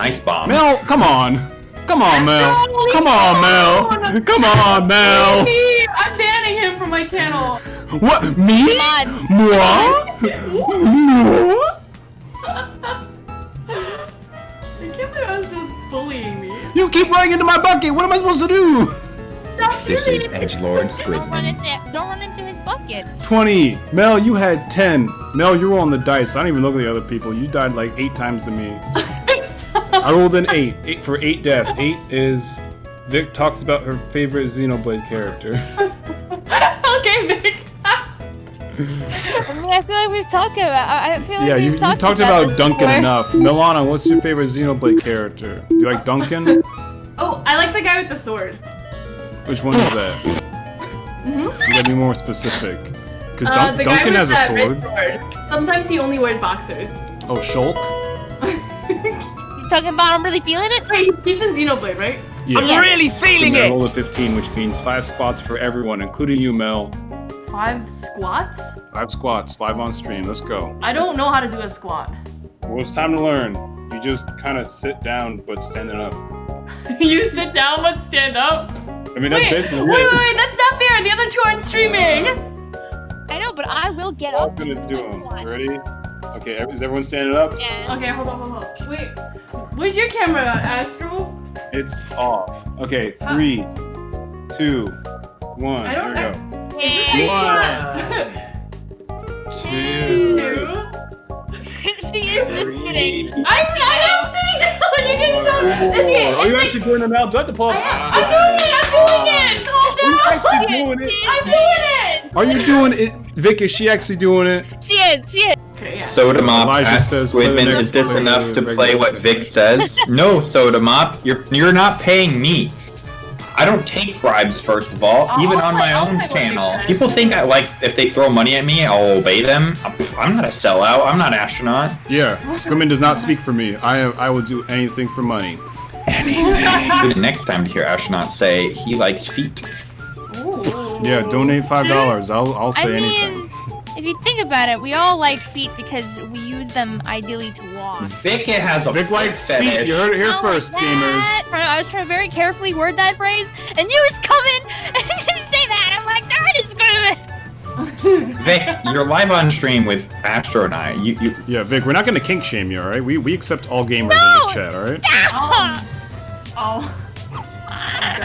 Nice bomb. Mel, come on. Come on, Mel. Come me on, Mel. Come on, Mel. I'm banning him from my channel. What? Me? Come on. Moi? Moi? I can't believe I was just bullying me. You keep running into my bucket. What am I supposed to do? Stop This shooting is me. Edgelord Don't run Squidman. into don't run into his bucket. 20. Mel, you had 10. Mel, you're rolling the dice. I don't even look at the other people. You died like eight times to me. Stop. I rolled an eight. Eight for eight deaths. Eight is Vic talks about her favorite Xenoblade character. okay, Vic. I mean, I feel like we've talked about. I I feel like yeah, we've you, you talked, talked about, Duncan before. enough. Milana, what's your favorite Xenoblade character? Do you like Duncan? Oh, I like the guy with the sword. Which one is that? Mhm. You gotta be more specific. Because Uh, the guy Duncan with has a that sword. red sword. Sometimes he only wears boxers. Oh, Shulk? You talking about? I'm really feeling it. Wait, he's in Xenoblade, right? Yeah. Yes. really feeling I rolled a it! 15, which means five squats for everyone, including you, Mel. Five squats? Five squats, live on stream. Let's go. I don't know how to do a squat. Well, it's time to learn. You just kind of sit down, but standing up. you sit down but stand up. I mean, that's Wait, wait, basically wait, it. wait, that's not fair. The other two aren't streaming. Uh, I know, but I will get I'm up. gonna do them. Once. Ready? Okay, is everyone standing up? Yeah. Okay, hold on, hold on. Wait, where's your camera, Astro? It's off. Okay, uh, three, two, one. I don't Here we know. go. Is this how One. Two. Two. she is just sitting. I'm, I am sitting down. You can stop. It's, it, Are you it's actually doing it now? Do I have to pause? I'm doing it. I'm doing it. Calm Are you down. actually doing it? I'm doing it. Are you doing it? Vic, is she actually doing it? She is. She is. Okay. Soda Mop Elijah asks says, the Squidman, is this enough to play what Vic says? no, Soda Mop, you're you're not paying me. I don't take bribes, first of all, I'll- even I'll on play- my I'll own play what Vic channel. People think I like if they throw money at me, I'll obey them. I'm, I'm not a sellout. I'm not astronaut. Yeah, Squidman does not speak for me. I I will do anything for money. Tune in next time to hear astronaut say he likes feet. Ooh. Yeah, donate five dollars. I'll I'll I say mean, anything. if you think about it, we all like feet because we use them ideally to walk. Vic it has a Vic foot likes feet. fetish. You heard it here Not first, like that. gamers. I was trying to very carefully word that phrase, and you just come in and just say that. I'm like, darn it, Squidman. Vic, you're live on stream with Astro and I. You, you, Yeah, Vic, we're not gonna kink shame you, all right? We we accept all gamers in this chat, all right? Um, oh.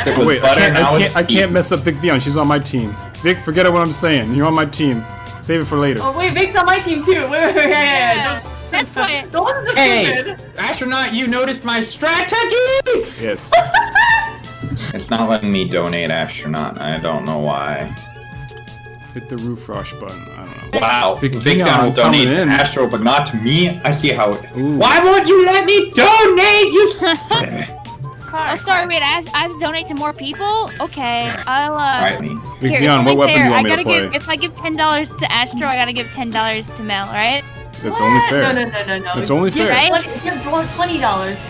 It was Wait, I can't, I can't, I can't mess up Vic Vion. She's on my team. Vic, forget what I'm saying. You're on my team. Save it for later. Oh wait, Vic's on my team too. Wait, wait, wait, wait, Yeah, Don't, that's why- Don't listen Hey, astronaut, you noticed my strategy? Yes. It's not letting me donate astronaut. I don't know why. Hit the roof rush button. I don't know. Wow, Vic Vic Vion Vion will donate coming to in. Astro, but not to me. I see how. It... Ooh. Why won't you let me donate? You. s- Oh, sorry, wait, I have, I have to donate to more people? Okay, I'll, uh... Alright, me. Vic Here, Vion, it's what only weapon do fair. you want I gotta to play? give, if I give ten dollars to Astro, I gotta give ten dollars to Mel, right? That's only fair. No, no, no, no, no. It's only Give fair. 20 Give twenty dollars.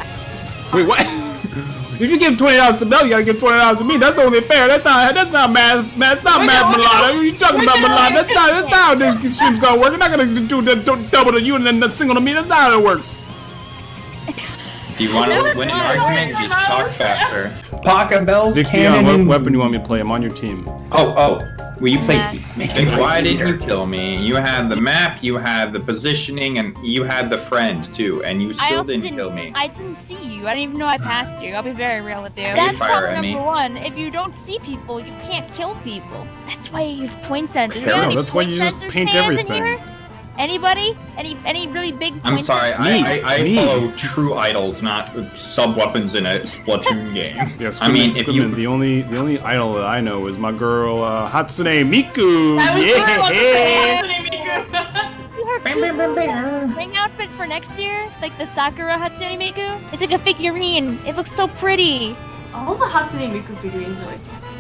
Wait, what? if you give twenty dollars to Mel, you gotta give twenty dollars to me. That's only fair. That's not. That's not math. That's not We're math, gonna- Milana. What are you talking about, gonna- Milana? That's not. That's not how this stream's gonna work. You're not gonna do the do double to you and then the single to me. That's not how it works. If you want to win an argument, just talk faster. Pocket bells, Vic cannon, Vion, what weapon do you want me to play? I'm on your team. Oh, oh. Will you play? Yeah. Vic, why didn't you kill me? You had the map, you had the positioning, and you had the friend too, and you I still also didn't kill me. I didn't see you. I didn't even know I passed you. I'll be very real with you. That's problem number me. one. If you don't see people, you can't kill people. That's why you use point sensors. Fair You know enough. any That's why point you just paint stands in everything. Here? Anybody? Any any really big point I'm sorry, sensors? I, Me, I, I me. follow true idols, not sub weapons in a Splatoon game. Yeah, I mean, Squidman- if Squidman, you the only the only idol that I know is my girl uh, Hatsune Miku. I was yeah. yeah. Miku. You her cute ring outfit for next year? Like the Sakura Hatsune Miku? It's like a figurine. It looks so pretty. All the Hatsune Miku figurines are like,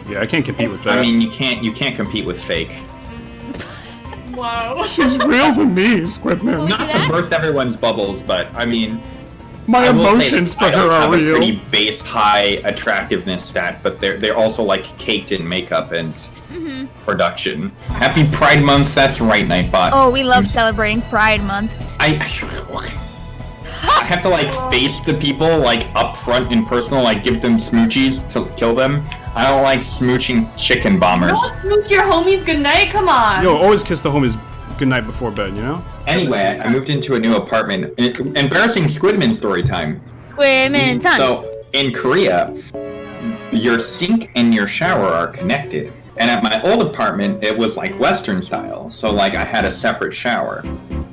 Yeah, I can't compete with that. I mean, you can't you can't compete with fake. Wow. she's real to me, Squidman. we Not to that? burst everyone's bubbles, but I mean, My I will say emotions that for her idols are have a real. pretty base high attractiveness stat, but they're they're also like caked in makeup and hmm production. Happy Pride Month. That's right, Nightbot. Oh, we love celebrating Pride Month. I I have to like face the people like up front in personal, like give them smoochies to kill them. I don't like smooching chicken bombers. Don't smooch your homies goodnight. Come on. Yo, always kiss the homies goodnight before bed, you know? Anyway, I moved into a new apartment. Embarrassing Squidman story time. Women mm, time. So in Korea, your sink and your shower are connected. And at my old apartment, it was like Western style. So like I had a separate shower.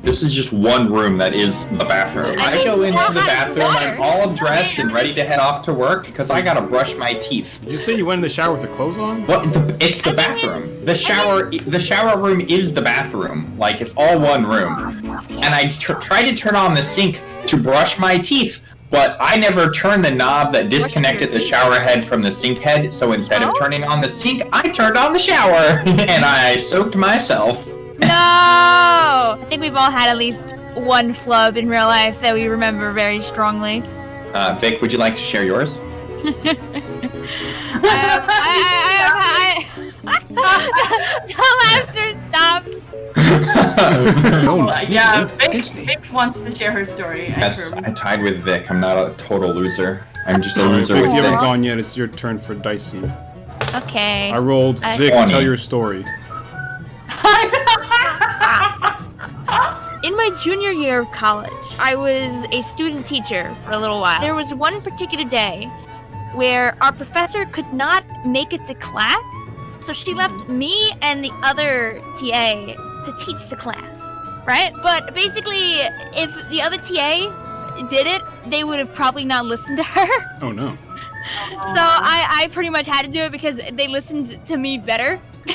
This is just one room that is the bathroom. I I go into the bathroom I'm all dressed and ready to head off to work because I gotta brush my teeth. Did you say you went in the shower with the clothes on? Well, the, it's the I think bathroom. The shower, the shower room is the bathroom. Like it's all one room. And I tr- tried to turn on the sink to brush my teeth, but I never turned the knob that disconnected the shower head from the sink head. So instead Oh? of turning on the sink, I turned on the shower and I soaked myself. No! I think we've all had at least one flub in real life that we remember very strongly. Uh, Vic, would you like to share yours? Um, I, I, I, I, the laughter stops. no, Uh, yeah, Vic, Vic wants to share her story. I yes, heard. I tied with Vic. I'm not a total loser. I'm just a Vic, loser you with haven't gone yet. It's your turn for dicey. Okay. I rolled. Vic, Funny. tell your story. In my junior year of college, I was a student teacher for a little while. There was one particular day where our professor could not make it to class, so she left mm. me and the other TA to teach the class, right? But basically, if the other TA did it, they would have probably not listened to her. Oh no. So I, I pretty much had to do it because they listened to me better.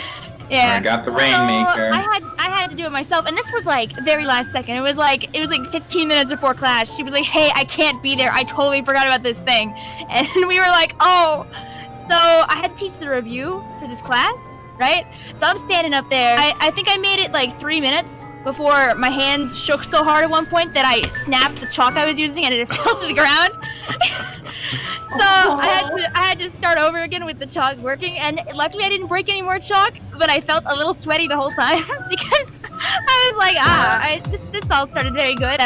yeah. I got the So, rainmaker. I had I had to do it myself, and this was like very last second. It was like it was like 15 minutes before class. She was like, "Hey, I can't be there. I totally forgot about this thing," and we were like, "Oh." So I had to teach the review for this class, right? So I'm standing up there. I, I think I made it like three minutes before my hands shook so hard at one point that I snapped the chalk I was using and it fell to the ground. so I had to I had to start over again with the chalk working, and luckily I didn't break any more chalk, but I felt a little sweaty the whole time because I was like, ah, I, this this all started very good.